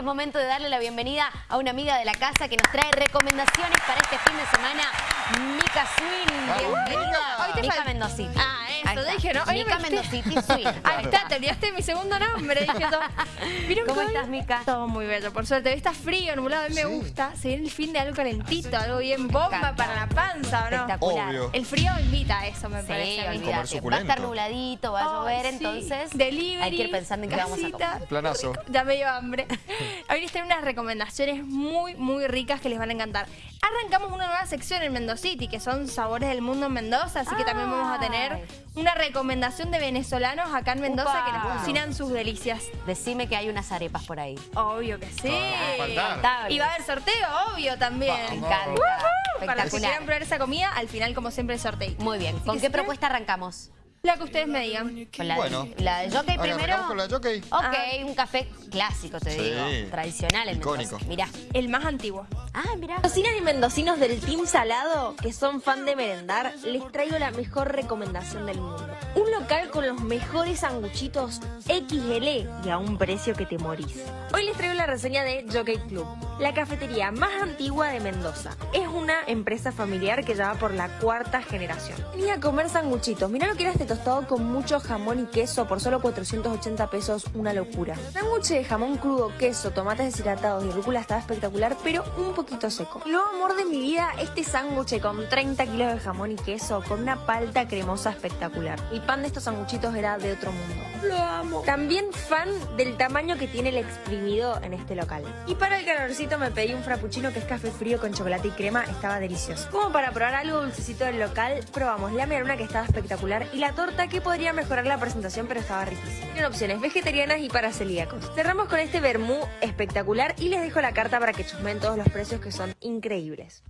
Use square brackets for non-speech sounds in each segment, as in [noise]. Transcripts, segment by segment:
Es momento de darle la bienvenida a una amiga de la casa que nos trae recomendaciones para este fin de semana. Mica Swin, bienvenida. Mica Mendociti. Ah, eso, dije, ¿no? Hoy Mica Mendociti. Ahí está, te olvidaste mi segundo nombre. Dije todo. ¿Vieron ¿Cómo estás, Mica? Todo muy bello, por suerte. Hoy está frío, nublado, a mí me gusta. Se viene el fin de algo calentito, algo bien bomba para la panza, ¿o no? Espectacular. Obvio. El frío invita a eso, me Sí, parece. Va a estar nubladito, va a llover, sí. entonces Delivery, hay que ir pensando en qué vamos a casita. comer. Planazo. Ya me dio hambre. Hoy les traigo unas recomendaciones muy, muy ricas que les van a encantar. Arrancamos una nueva sección en Mendocity, que son sabores del mundo en Mendoza, así que también vamos a tener. Una recomendación de venezolanos acá en Mendoza Upa. que nos cocinan sus delicias. Decime que hay unas arepas por ahí. Obvio que sí. Ah. Y va a haber sorteo, obvio también. Me. Para los que quieran probar esa comida, al final, como siempre, el sorteo. Muy bien. ¿Con qué propuesta arrancamos? La que ustedes me digan. ¿Con la, Bueno. de, la de Jockey Ahora, primero? ¿arrancamos con la Jockey? Ok, Ah. un café clásico, te Sí. digo. Tradicional en Icónico. Mendoza. Mirá. El más antiguo. Ah, mirá. Cocinas y mendocinos del Team Salado, que son fan de merendar, les traigo la mejor recomendación del mundo. Un local con los mejores sanguchitos XL y a un precio que te morís. Hoy les traigo la reseña de Jockey Club, la cafetería más antigua de Mendoza. Es una empresa familiar que ya va por la cuarta generación. Vení a comer sanguchitos. Mirá lo que era este tostado con mucho jamón y queso por solo 480 pesos, una locura. Sándwich de jamón crudo, queso, tomates deshidratados y rúcula estaba espectacular, pero un poquito seco. Lo amor de mi vida, este sándwich con 30 kilos de jamón y queso, con una palta cremosa espectacular. El pan de estos sanguchitos era de otro mundo. Lo amo. También fan del tamaño que tiene el exprimido en este local. Y para el calorcito me pedí un frappuccino que es café frío con chocolate y crema, estaba delicioso. Como para probar algo dulcecito del local, probamos la medialuna que estaba espectacular y la torta que podría mejorar la presentación pero estaba riquísima. Opciones vegetarianas y para celíacos. Cerramos con este vermú espectacular y les dejo la carta para que chusmen todos los precios que son increíbles.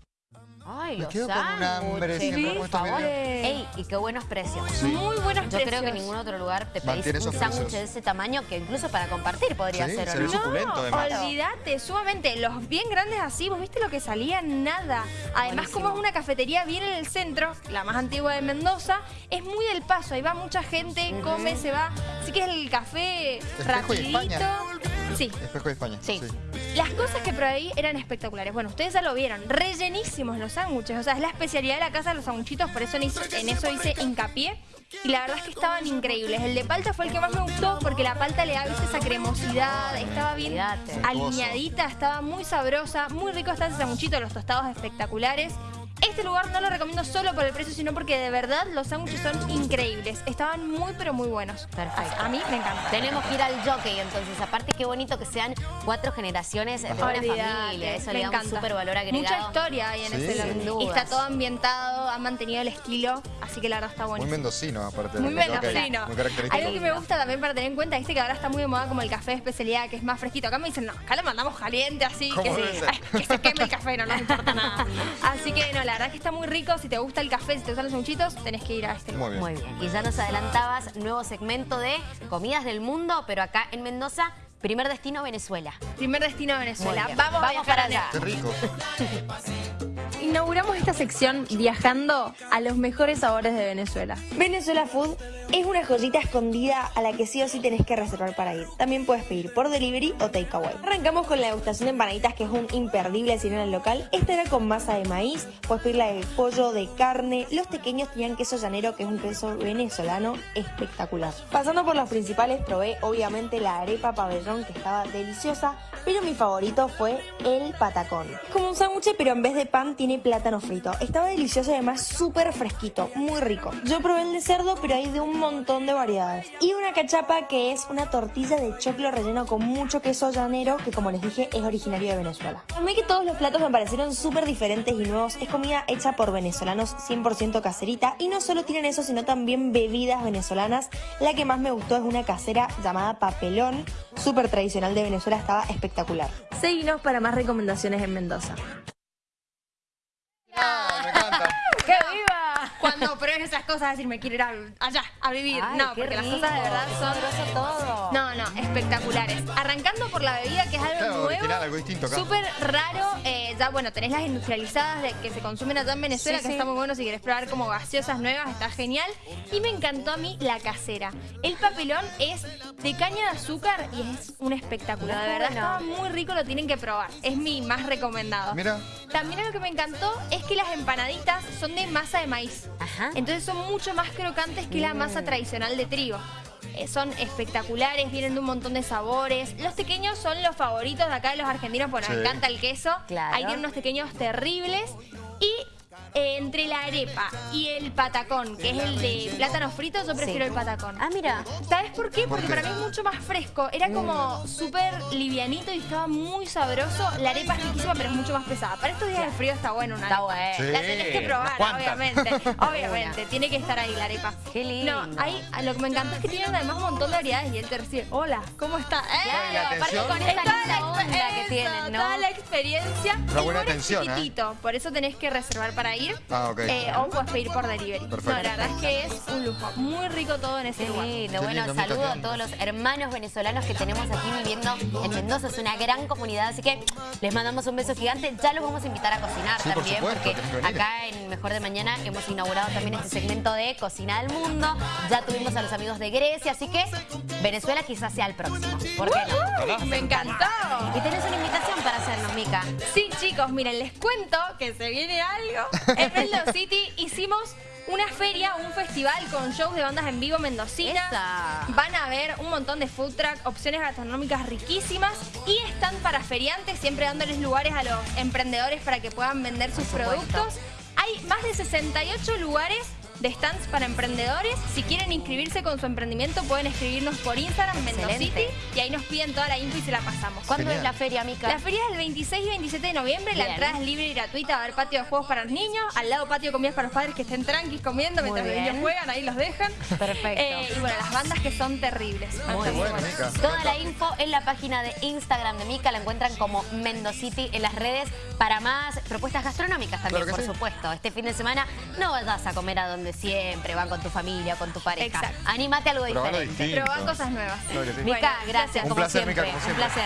Ay, Me los quedo con un hambre siempre por con estos favor. Ey, y qué buenos precios. Muy buenos Yo precios. creo que en ningún otro lugar te pedís un sándwich de ese tamaño que incluso para compartir podría Sí, ser, ¿o se no? suculento, olvídate, sumamente. Los bien grandes así, ¿vos viste lo que salía? Nada. Además, Buenísimo. como es una cafetería bien en el centro, la más antigua de Mendoza, es muy del paso. Ahí va mucha gente, come, se va. Así que es el café rapidito. Sí. Espejo de España. Sí. Las cosas que probé ahí eran espectaculares. Bueno, ustedes ya lo vieron. Rellenísimos los sándwiches. O sea, es la especialidad de la casa de los sanguchitos. Por eso en eso, en eso hice hincapié. Y la verdad es que estaban increíbles. El de palta fue el que más me gustó porque la palta le da ¿viste? esa cremosidad. Estaba bien alineadita, estaba muy sabrosa. Muy rico está ese sanguchito, los tostados espectaculares. Este lugar no lo recomiendo solo por el precio, sino porque de verdad los sándwiches son increíbles. Estaban muy, pero muy buenos. Perfecto. A mí me encanta. Tenemos que ir al jockey, entonces. Aparte, qué bonito que sean cuatro generaciones de una familia. Eso me le da un encanta. súper valor agregado. Mucha historia hay en Sí. ese Sin lugar. Y está todo ambientado, han mantenido el estilo, así que la verdad está Muy buenísimo. mendocino, aparte. de Muy mendocino. Muy característico. Algo que me gusta también para tener en cuenta, viste que ahora está muy de moda como el café de especialidad, que es más fresquito. Acá me dicen, no, acá lo mandamos caliente así, [laughs] que se queme el café, no nos importa nada. [laughs] Así que no, la verdad es que está muy rico. Si te gusta el café, si te gustan los sanguchitos, tenés que ir a este lugar. Muy bien. Muy bien. Y ya nos adelantabas, nuevo segmento de comidas del mundo, pero acá en Mendoza, primer destino Venezuela. Primer destino Venezuela. Vamos, a Vamos para allá. Qué rico. [laughs] Inauguramos esta sección viajando a los mejores sabores de Venezuela. Venezuela Food es una joyita escondida a la que sí o sí tenés que reservar para ir. También puedes pedir por delivery o takeaway. Arrancamos con la degustación de empanaditas que es un imperdible si ir al local. Esta era con masa de maíz, puedes pedir la de pollo, de carne. Los pequeños tenían queso llanero que es un queso venezolano espectacular. Pasando por los principales probé obviamente la arepa pabellón que estaba deliciosa, pero mi favorito fue el patacón. Es como un sándwich pero en vez de pan tiene plátano frito. Estaba delicioso y además súper fresquito, muy rico. Yo probé el de cerdo pero hay de un montón de variedades. Y una cachapa que es una tortilla de choclo relleno con mucho queso llanero que como les dije es originario de Venezuela. A mí que todos los platos me parecieron súper diferentes y nuevos. Es comida hecha por venezolanos 100% caserita y no solo tienen eso sino también bebidas venezolanas. La que más me gustó es una casera llamada Papelón, súper tradicional de Venezuela, estaba espectacular. Seguinos para más recomendaciones en Mendoza. Ah, me encanta. [laughs] ¡Qué viva! cuando pruebes esas cosas, decir, me quiero ir a- allá a vivir. Ay, no, porque las cosas de verdad son... todo. No, no, espectaculares. Arrancando por la bebida, que es algo nuevo, original, algo distinto acá. súper raro. eh, ya, bueno, tenés las industrializadas de, que se consumen allá en Venezuela, Sí, que sí. está muy bueno si querés probar como gaseosas nuevas, está genial. Y me encantó a mí la casera. El papelón es de caña de azúcar y es un espectacular. De verdad, Bueno. estaba muy rico, lo tienen que probar. Es mi más recomendado. Mira. También lo que me encantó es que las empanaditas son de masa de maíz. Ajá. Entonces son mucho más crocantes que la masa tradicional de trigo. Eh, son espectaculares, vienen de un montón de sabores. Los pequeños son los favoritos de acá de los argentinos porque Sí. nos encanta el queso. Claro. Ahí tienen unos pequeños terribles. Eh, entre la arepa y el patacón, que es el de plátano frito, yo prefiero Sí. el patacón. Ah, mira. ¿Sabes por qué? ¿Por Porque qué? para mí es mucho más fresco. Era como súper livianito y estaba muy sabroso. La arepa es riquísima, pero es mucho más pesada. Para estos días de frío está bueno una Está arepa. bueno. Sí. La tenés que probar, obviamente. [laughs] Obviamente, tiene que estar ahí la arepa. Qué lindo. No, ahí lo que me encanta es que tienen además un montón de variedades y él te recibe, hola, ¿cómo está? La aparte con Es esa toda la onda que tienen, ¿no? Toda la experiencia. Una El buena atención, ¿eh? chiquitito, por eso tenés que reservar para ir. Ah, ok. Eh, o puedes pedir por delivery. Perfecto. No, la verdad es que es un lujo. Muy rico todo en ese lugar. lindo. Bueno, lindo, saludo a todos los hermanos venezolanos que tenemos aquí viviendo en Mendoza. Es una gran comunidad, así que les mandamos un beso gigante. Ya los vamos a invitar a cocinar Sí, por también, supuesto, porque acá en Mejor de Mañana hemos inaugurado también este segmento de Cocina del Mundo. Ya tuvimos a los amigos de Grecia, así que Venezuela quizás sea el próximo. ¿Por qué no? ¡Uh! ¡Me encantó! Y tenés una invitación para hacernos, Mica. Sí, chicos, miren, les cuento que se viene algo. [laughs] En Mendoza City hicimos una feria, un festival con shows de bandas en vivo mendocina. Esa. Van a ver un montón de food truck, opciones gastronómicas riquísimas y están para feriantes, siempre dándoles lugares a los emprendedores para que puedan vender sus supuesto. productos. Hay más de 68 lugares de stands para emprendedores. Si quieren inscribirse con su emprendimiento, pueden escribirnos por Instagram, Mendocity, y ahí nos piden toda la info y se la pasamos. ¿Cuándo Genial. es la feria, Mica? La feria es el 26 y 27 de noviembre. La entrada es libre y gratuita. Va a haber patio de juegos para los niños. Al lado patio de comidas para los padres que estén tranquis comiendo Muy mientras los niños juegan. Ahí los dejan. Perfecto. Eh, y bueno, las bandas que son terribles. Muy bien. bueno, Mica. Toda la info en la página de Instagram de Mica la encuentran como Mendocity en las redes para más propuestas gastronómicas también, Claro por sí. supuesto. Este fin de semana no vayas a comer a donde siempre, van con tu familia, con tu pareja. Exacto. Anímate a algo Probá algo diferente. Probá cosas nuevas. Claro que sí. Mica, Bueno, gracias. Un como placer, siempre. Mica, como Un siempre. placer.